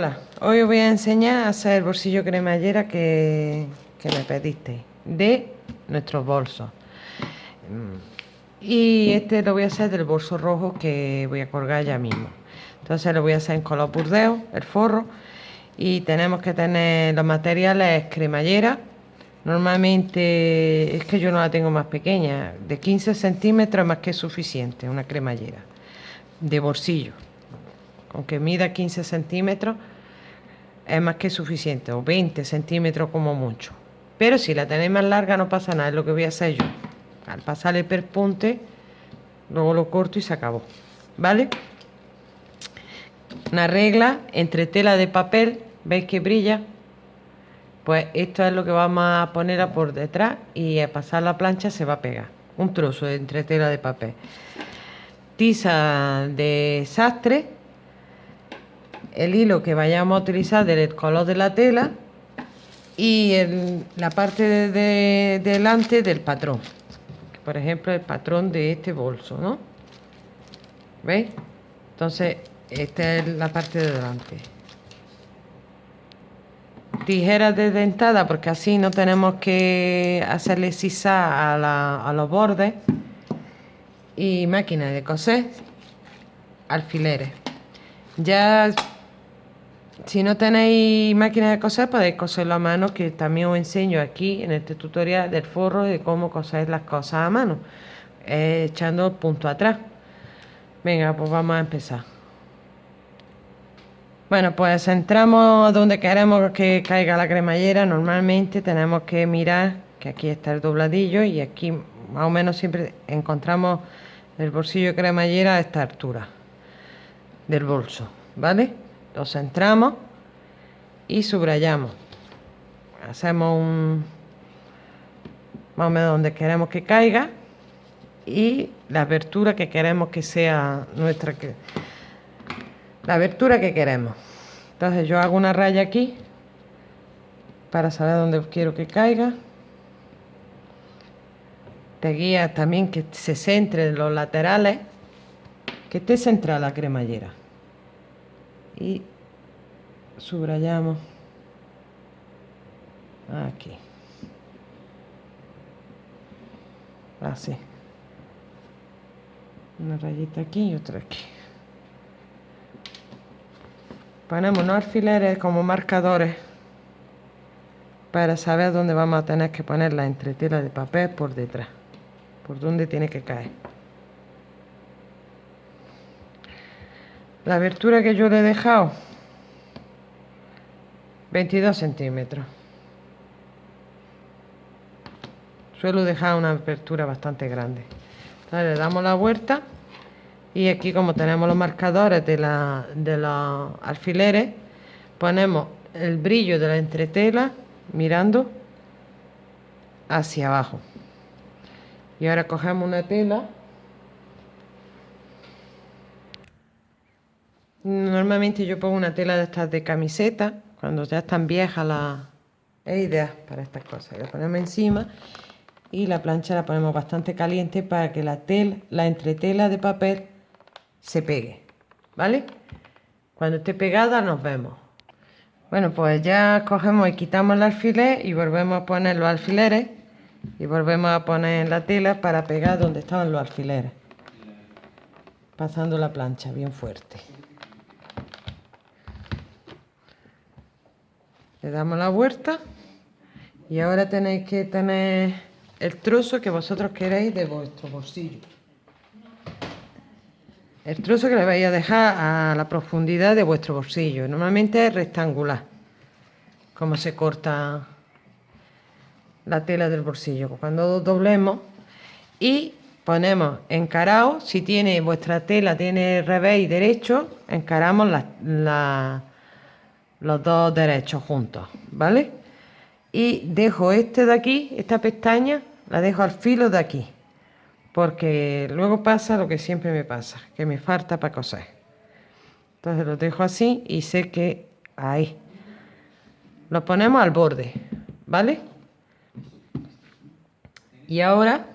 Hola, hoy os voy a enseñar a hacer el bolsillo cremallera que, que me pediste de nuestros bolsos. Y este lo voy a hacer del bolso rojo que voy a colgar ya mismo. Entonces lo voy a hacer en color burdeo, el forro. Y tenemos que tener los materiales cremallera. Normalmente es que yo no la tengo más pequeña. De 15 centímetros más que suficiente, una cremallera. De bolsillo aunque mida 15 centímetros, es más que suficiente, o 20 centímetros como mucho. Pero si la tenéis más larga no pasa nada, es lo que voy a hacer yo. Al pasar el perpunte, luego lo corto y se acabó. ¿Vale? Una regla entre tela de papel, ¿veis que brilla? Pues esto es lo que vamos a poner por detrás y al pasar la plancha se va a pegar. Un trozo entre tela de papel. Tiza de sastre el hilo que vayamos a utilizar del color de la tela y la parte de, delante del patrón. Por ejemplo, el patrón de este bolso, ¿no? ¿Veis? Entonces, esta es la parte de delante. Tijeras de dentada, porque así no tenemos que hacerle sisa a, a los bordes. Y máquina de coser, alfileres. Ya si no tenéis máquina de coser, podéis coserlo a mano, que también os enseño aquí en este tutorial del forro de cómo coser las cosas a mano, eh, echando el punto atrás. Venga, pues vamos a empezar. Bueno, pues entramos donde queremos que caiga la cremallera. Normalmente tenemos que mirar que aquí está el dobladillo y aquí más o menos siempre encontramos el bolsillo de cremallera a esta altura del bolso, ¿vale? Lo centramos y subrayamos. Hacemos un más o menos donde queremos que caiga y la abertura que queremos que sea nuestra que la abertura que queremos. Entonces yo hago una raya aquí para saber dónde quiero que caiga. Te guía también que se centre en los laterales que esté centrada la cremallera y subrayamos. Aquí. Así. Una rayita aquí y otra aquí. Ponemos unos alfileres como marcadores para saber dónde vamos a tener que poner la entretela de papel por detrás por dónde tiene que caer la abertura que yo le he dejado 22 centímetros. Suelo dejar una apertura bastante grande. Le damos la vuelta y aquí como tenemos los marcadores de, la, de los alfileres ponemos el brillo de la entretela mirando hacia abajo. Y ahora cogemos una tela Normalmente yo pongo una tela de estas de camiseta, cuando ya están viejas las... Es ideal para estas cosas. La ponemos encima y la plancha la ponemos bastante caliente para que la, tela, la entretela de papel se pegue. ¿Vale? Cuando esté pegada nos vemos. Bueno, pues ya cogemos y quitamos el alfiler y volvemos a poner los alfileres y volvemos a poner la tela para pegar donde estaban los alfileres. Pasando la plancha bien fuerte. Le damos la vuelta. Y ahora tenéis que tener el trozo que vosotros queréis de vuestro bolsillo. El trozo que le vais a dejar a la profundidad de vuestro bolsillo. Normalmente es rectangular como se corta la tela del bolsillo. Cuando doblemos y ponemos encarado si tiene vuestra tela tiene revés y derecho encaramos la los dos derechos juntos, ¿vale? Y dejo este de aquí, esta pestaña, la dejo al filo de aquí, porque luego pasa lo que siempre me pasa, que me falta para coser. Entonces lo dejo así y sé que ahí. Lo ponemos al borde, ¿vale? Y ahora,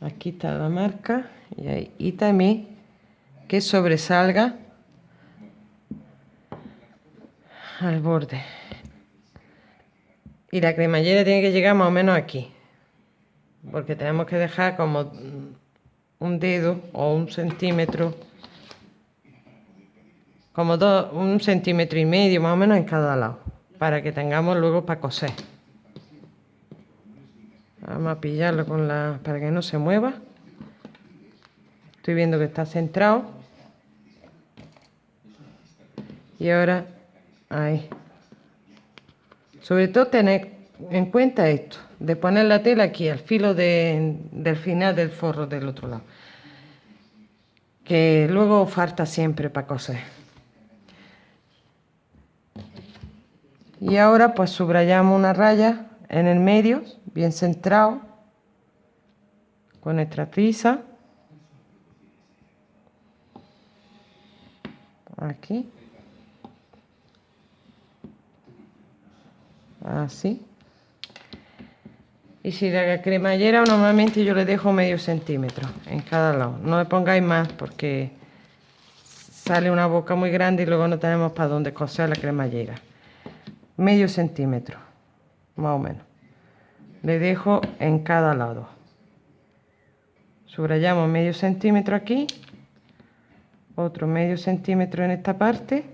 aquí está la marca, y, ahí, y también que sobresalga al borde. Y la cremallera tiene que llegar más o menos aquí porque tenemos que dejar como un dedo o un centímetro como dos, un centímetro y medio más o menos en cada lado para que tengamos luego para coser. Vamos a pillarlo con la para que no se mueva. Estoy viendo que está centrado. Y ahora ahí. Sobre todo tener en cuenta esto de poner la tela aquí al filo del final del forro del otro lado que luego falta siempre para coser. Y ahora pues subrayamos una raya en el medio bien centrado con nuestra tiza aquí así y si la cremallera normalmente yo le dejo medio centímetro en cada lado. No le pongáis más porque sale una boca muy grande y luego no tenemos para dónde coser la cremallera. Medio centímetro más o menos. Le dejo en cada lado. Subrayamos medio centímetro aquí otro medio centímetro en esta parte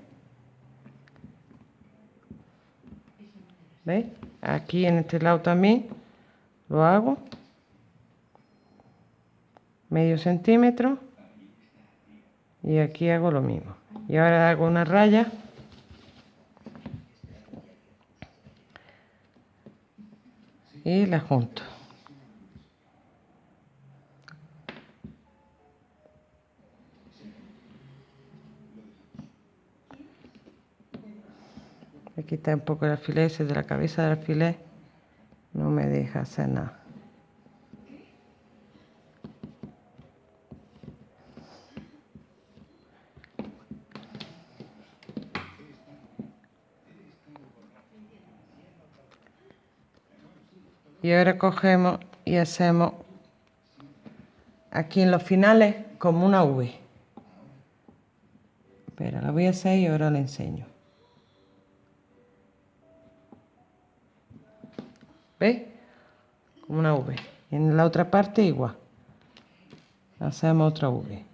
Aquí en este lado también lo hago. Medio centímetro. Y aquí hago lo mismo. Y ahora hago una raya. Y la junto. Quitar un poco el alfiler ese de la cabeza del alfiler no me deja hacer nada. Y ahora cogemos y hacemos aquí en los finales como una V. Pero la voy a hacer y ahora la enseño Una V. En la otra parte igual. Hacemos otra V.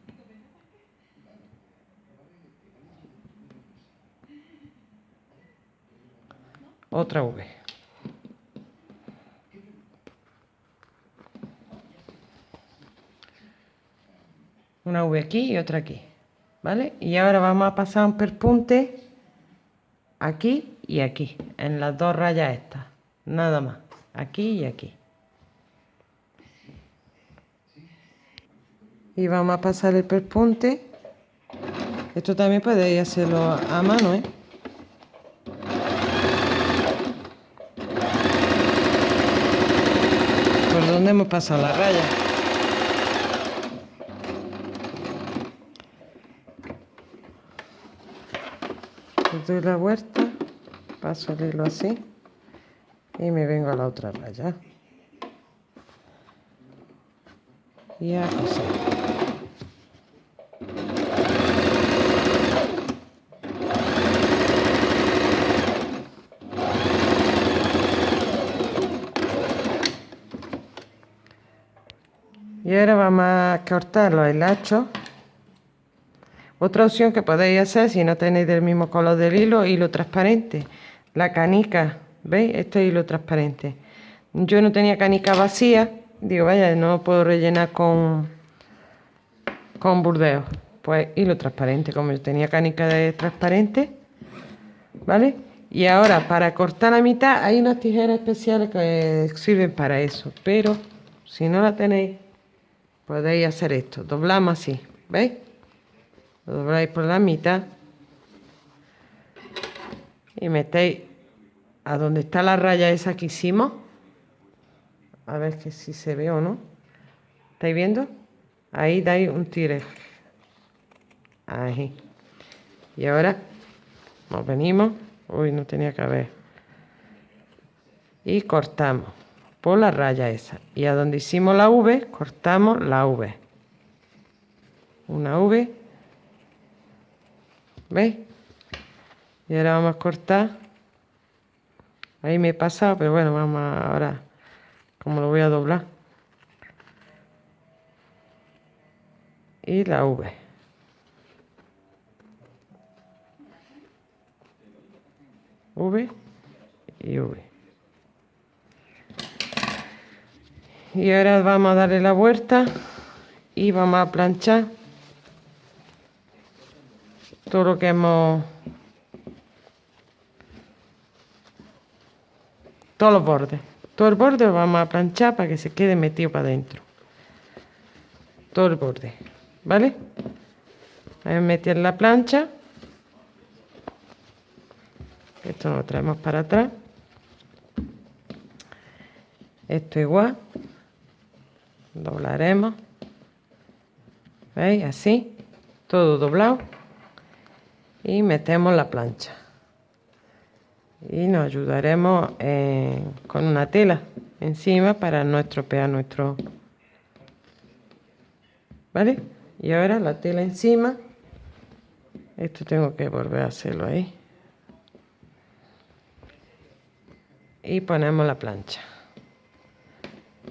Otra V. Una V aquí y otra aquí. ¿Vale? Y ahora vamos a pasar un perpunte aquí y aquí, en las dos rayas estas. Nada más aquí y aquí. Y vamos a pasar el perpunte. Esto también podéis hacerlo a mano, ¿eh? ¿Por dónde hemos pasado la raya? doy la vuelta, paso el hilo así y me vengo a la otra raya y a coser y ahora vamos a cortar los hilachos otra opción que podéis hacer si no tenéis del mismo color del hilo hilo transparente la canica ¿Veis? Este hilo transparente. Yo no tenía canica vacía. Digo, vaya, no puedo rellenar con, con burdeo. Pues hilo transparente, como yo tenía canica de transparente. ¿Vale? Y ahora, para cortar la mitad, hay unas tijeras especiales que sirven para eso. Pero, si no la tenéis, podéis hacer esto. Doblamos así, ¿veis? Lo dobláis por la mitad. Y metéis a donde está la raya esa que hicimos. A ver que si se ve o no. ¿Estáis viendo? Ahí dais un tire. Ahí. Y ahora nos venimos. Uy, no tenía que haber. Y cortamos por la raya esa. Y a donde hicimos la V, cortamos la V. Una V. ¿Veis? y ahora vamos a cortar ahí me he pasado pero bueno vamos a, ahora como lo voy a doblar y la V V y V y ahora vamos a darle la vuelta y vamos a planchar todo lo que hemos todos los bordes. Todo el borde lo vamos a planchar para que se quede metido para adentro. Todo el borde vale a meter la plancha. Esto lo traemos para atrás. Esto igual doblaremos. Veis así todo doblado. Y metemos la plancha. Y nos ayudaremos eh, con una tela encima para no estropear nuestro vale y ahora la tela encima. Esto tengo que volver a hacerlo ahí. Y ponemos la plancha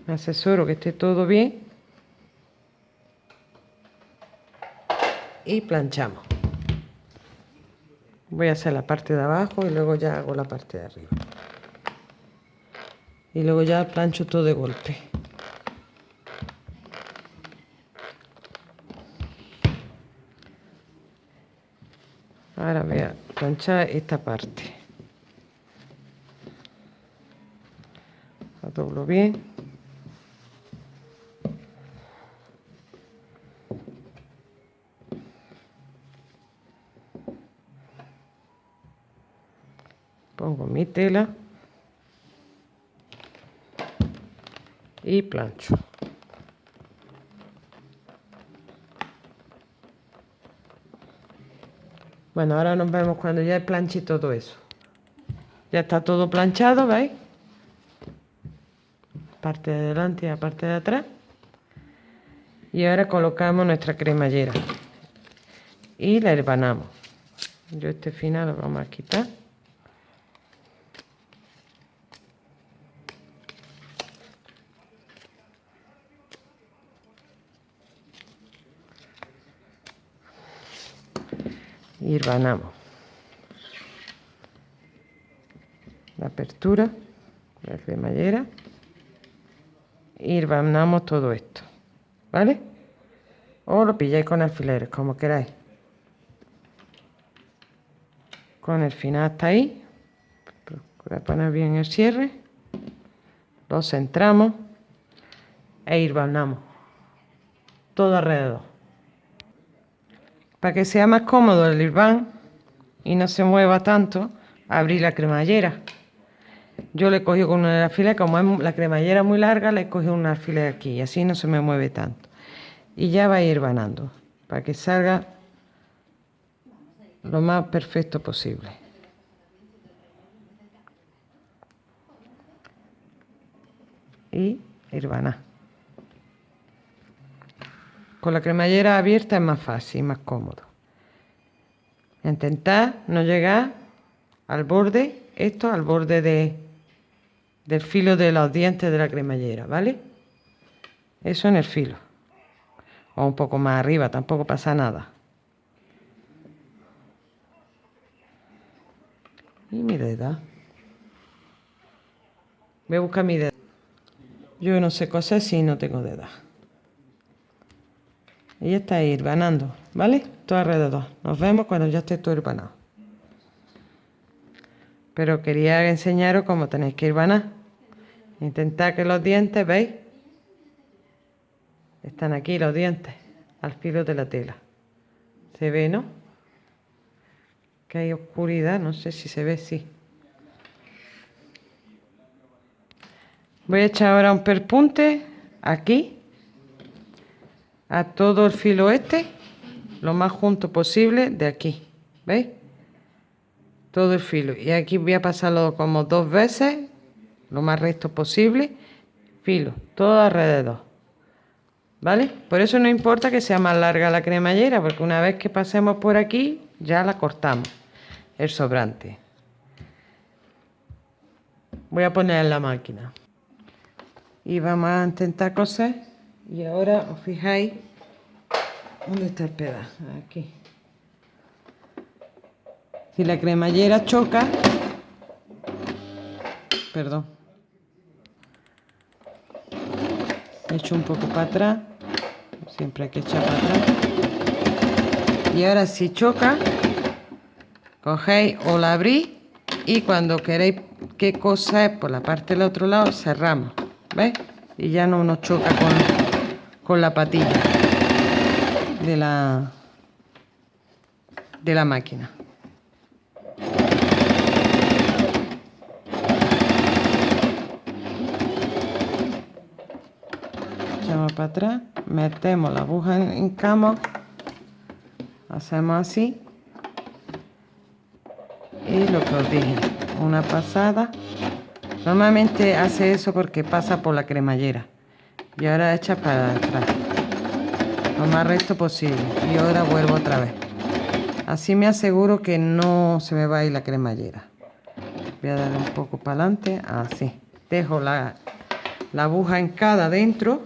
me asesoro que esté todo bien. Y planchamos. Voy a hacer la parte de abajo y luego ya hago la parte de arriba. Y luego ya plancho todo de golpe. Ahora voy a planchar esta parte. La doblo bien pongo mi tela y plancho. Bueno ahora nos vemos cuando ya planche todo eso. Ya está todo planchado veis parte de adelante y la parte de atrás. Y ahora colocamos nuestra cremallera. Y la herbanamos. Yo este final lo vamos a quitar y vanamos la apertura la cremallera. Y vanamos todo esto ¿vale? o lo pilláis con alfileres como queráis. Con el final hasta ahí. A poner bien el cierre. Lo centramos e ir vanamos todo alrededor para que sea más cómodo el irván y no se mueva tanto, abrir la cremallera. Yo le cogí con una alfiler, como es la cremallera muy larga, le cogí una alfiler aquí y así no se me mueve tanto. Y ya va a ir vanando para que salga lo más perfecto posible. Y ir vanando. Con la cremallera abierta es más fácil, más cómodo. Intentar no llegar al borde, esto al borde de, del filo de los dientes de la cremallera, ¿vale? Eso en el filo. O un poco más arriba, tampoco pasa nada. Y mi dedo. Voy a buscar mi dedo. Yo no sé coser si no tengo dedos y ya está ganando, ¿vale? Todo alrededor. Nos vemos cuando ya esté todo herbanado. Pero quería enseñaros cómo tenéis que ir irbanar. Intentad que los dientes, ¿veis? Están aquí los dientes, al filo de la tela. ¿Se ve, no? Que hay oscuridad, no sé si se ve, sí. Voy a echar ahora un perpunte aquí a todo el filo este lo más junto posible de aquí ¿veis? todo el filo y aquí voy a pasarlo como dos veces lo más recto posible filo todo alrededor ¿vale? por eso no importa que sea más larga la cremallera porque una vez que pasemos por aquí ya la cortamos el sobrante. Voy a poner en la máquina. Y vamos a intentar coser. Y ahora os fijáis dónde está el pedazo. Aquí. Si la cremallera choca, perdón, echo un poco para atrás, siempre hay que echar para atrás. Y ahora si choca, cogéis o la abrís y cuando queréis que cosa es por la parte del otro lado, cerramos, ¿ves? Y ya no nos choca con, con la patilla de la, de la máquina. Echamos para atrás, metemos la aguja en cama, hacemos así y lo que os dije una pasada normalmente hace eso porque pasa por la cremallera y ahora echa para atrás. Lo más recto posible. Y ahora vuelvo otra vez. Así me aseguro que no se me va a ir la cremallera. Voy a dar un poco para adelante. Así. Dejo la, la aguja en cada dentro.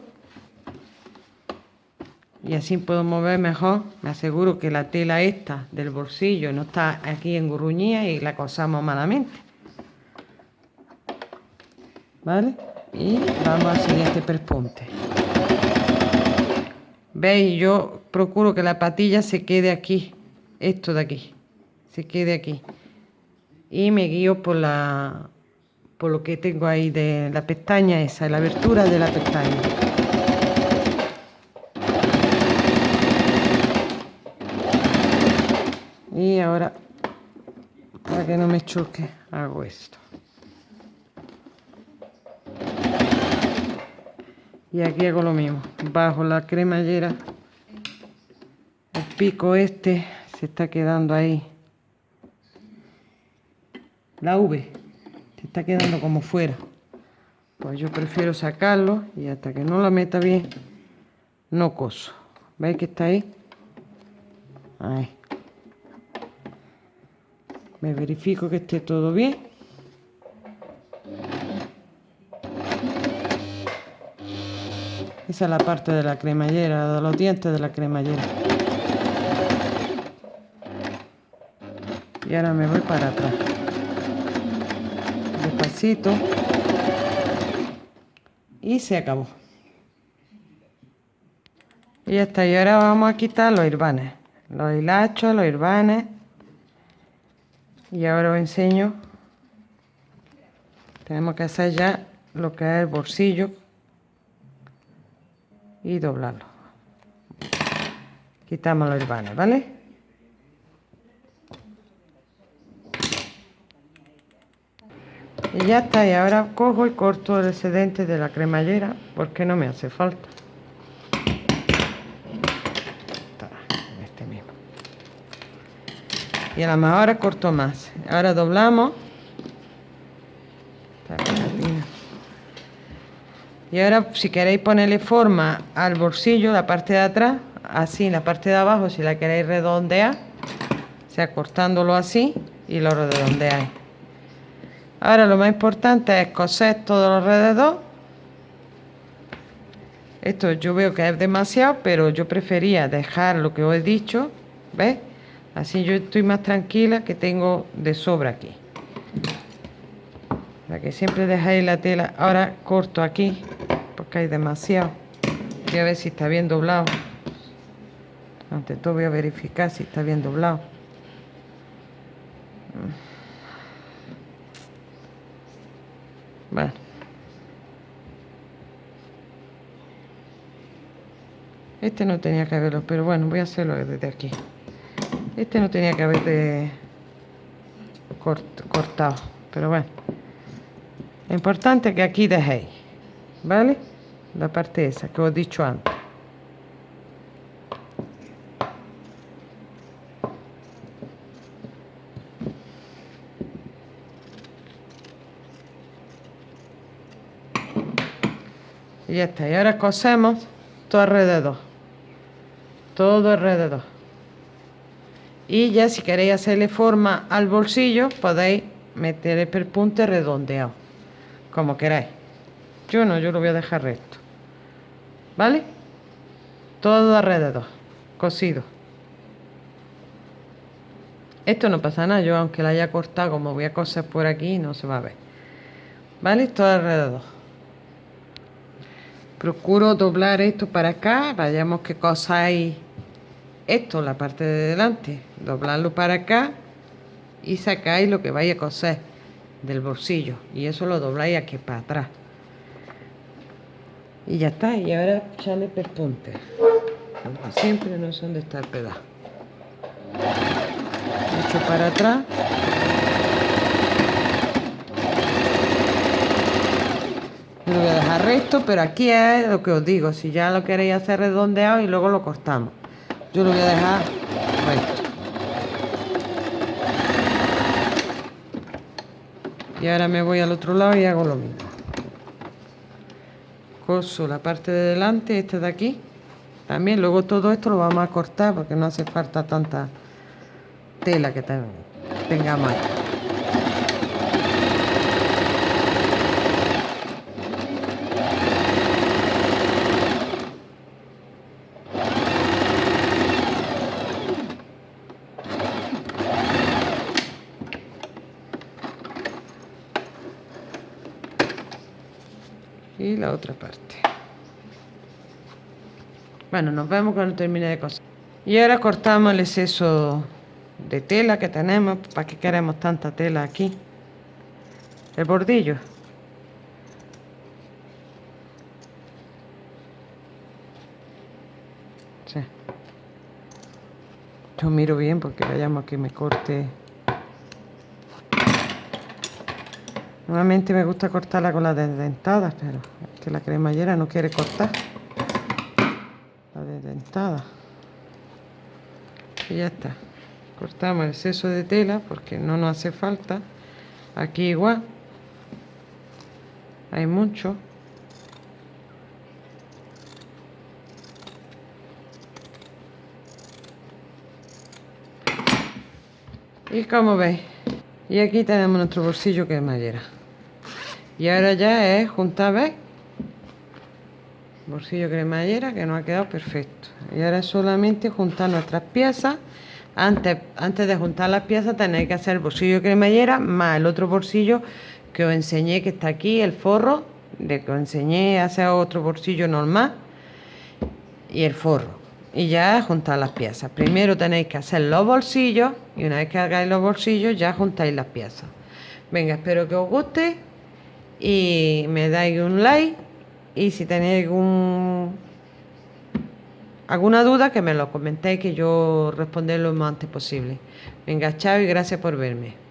Y así puedo mover mejor. Me aseguro que la tela esta del bolsillo no está aquí en engurruñida y la cosamos malamente. ¿Vale? Y vamos al siguiente perpunte. ¿Veis? Yo procuro que la patilla se quede aquí. Esto de aquí. Se quede aquí. Y me guío por la por lo que tengo ahí de la pestaña esa, la abertura de la pestaña. y ahora para que no me choque hago esto y aquí hago lo mismo. Bajo la cremallera. El pico este se está quedando ahí. La V se está quedando como fuera. Pues yo prefiero sacarlo y hasta que no la meta bien no coso. Veis que está ahí ahí. Me verifico que esté todo bien esa es la parte de la cremallera de los dientes de la cremallera. Y ahora me voy para atrás. Despacito. Y se acabó. Y ya está y ahora vamos a quitar los irvanes los hilachos, los irvanes y ahora os enseño. Tenemos que hacer ya lo que es el bolsillo y doblarlo. Quitamos los herbanes vale y ya está y ahora cojo y corto el excedente de la cremallera porque no me hace falta. Y a lo mejor ahora corto más. Ahora doblamos y ahora si queréis ponerle forma al bolsillo la parte de atrás así la parte de abajo si la queréis redondear o sea cortándolo así y lo redondeáis ahora lo más importante es coser todo alrededor esto yo veo que es demasiado pero yo prefería dejar lo que os he dicho ¿ves? Así yo estoy más tranquila que tengo de sobra aquí. Para que siempre dejáis la tela. Ahora corto aquí porque hay demasiado. Voy a ver si está bien doblado. Ante todo voy a verificar si está bien doblado. Bueno. Este no tenía que verlo, pero bueno, voy a hacerlo desde aquí. Este no tenía que haber cortado, pero bueno. Lo importante que aquí dejéis, ¿vale? La parte esa que os he dicho antes. Y ya está. Y ahora cosemos todo alrededor. Todo alrededor y ya si queréis hacerle forma al bolsillo podéis meter el perpunte redondeado como queráis. Yo no, yo lo voy a dejar recto. ¿vale? todo alrededor cosido. Esto no pasa nada, yo aunque la haya cortado como voy a coser por aquí no se va a ver. ¿vale? todo alrededor. Procuro doblar esto para acá vayamos que cosáis esto, la parte de delante. Doblarlo para acá y sacáis lo que vaya a coser del bolsillo. Y eso lo dobláis aquí para atrás. Y ya está y ahora echarle perpunte como siempre no sé dónde está el pedazo. Para atrás. Lo voy a dejar recto pero aquí es lo que os digo. Si ya lo queréis hacer redondeado y luego lo cortamos. Yo lo voy a dejar recto y ahora me voy al otro lado y hago lo mismo. Coso la parte de delante esta de aquí. También luego todo esto lo vamos a cortar porque no hace falta tanta tela que tengamos ahí y la otra parte. Bueno nos vemos cuando termine de coser. Y ahora cortamos el exceso de tela que tenemos para que queremos tanta tela aquí el bordillo. Yo miro bien porque vayamos que me corte. Normalmente me gusta cortarla con las desdentadas, pero que la cremallera no quiere cortar la desdentada. Y ya está. Cortamos el exceso de tela porque no nos hace falta. Aquí igual. Hay mucho. Y como veis, y aquí tenemos nuestro bolsillo que es y ahora ya es juntar. Bolsillo cremallera que nos ha quedado perfecto. Y ahora solamente juntar nuestras piezas. Antes, antes de juntar las piezas tenéis que hacer el bolsillo cremallera más el otro bolsillo que os enseñé que está aquí, el forro, de que os enseñé a hacer otro bolsillo normal y el forro. Y ya juntar las piezas. Primero tenéis que hacer los bolsillos y una vez que hagáis los bolsillos ya juntáis las piezas. Venga, espero que os guste y me dais un like y si tenéis algún alguna duda que me lo comentéis que yo responderé lo más antes posible. Venga, chao y gracias por verme.